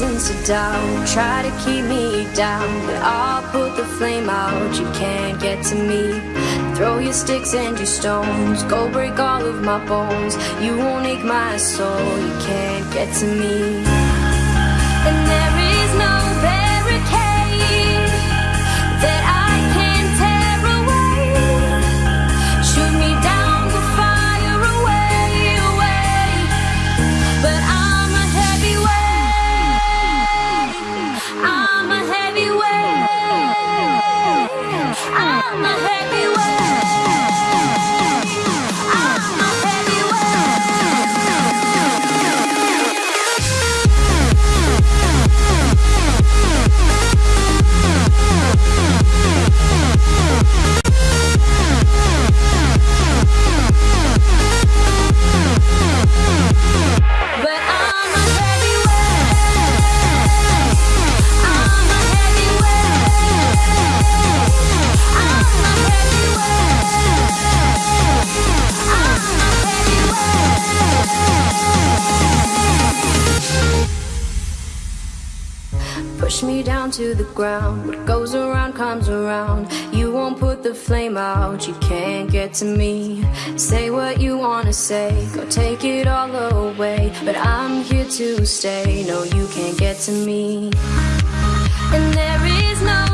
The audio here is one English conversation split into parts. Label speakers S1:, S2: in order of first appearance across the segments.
S1: reasons to doubt. Try to keep me down But I'll put the flame out. You can't get to me. Throw your sticks and your stones. Go break all of my bones. You won't ache my soul. You can't get to me. ground. What goes around comes around. You won't put the flame out. You can't get to me. Say what you wanna say. Go take it all away. But I'm here to stay. No, you can't get to me. And there is no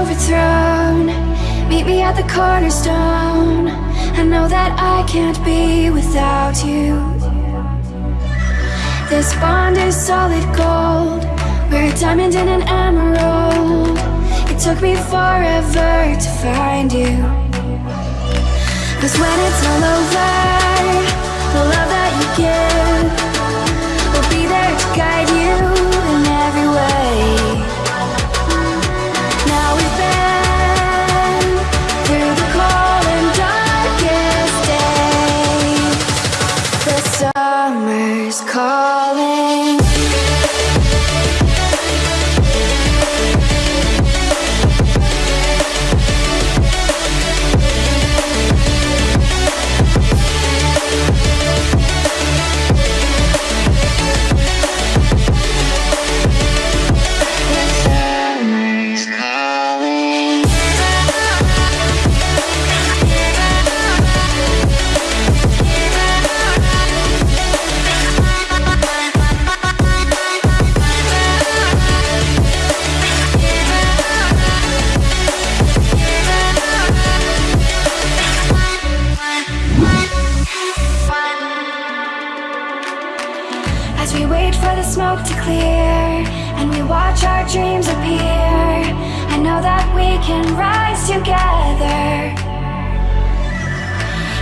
S2: overthrown. Meet me at the cornerstone. I know that I can't be without you. This bond is solid gold. We're a diamond and an emerald. Took me forever to find you. Cause when it's all over, the love that you give we wait for the smoke to clear, and we watch our dreams appear.
S3: I know that we can rise together.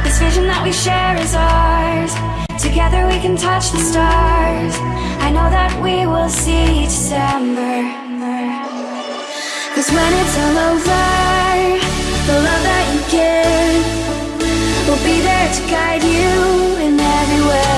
S3: This vision that we share is ours Together we can touch the stars I know that we will see December Cause when it's all over The love that you give Will be there to guide you in every way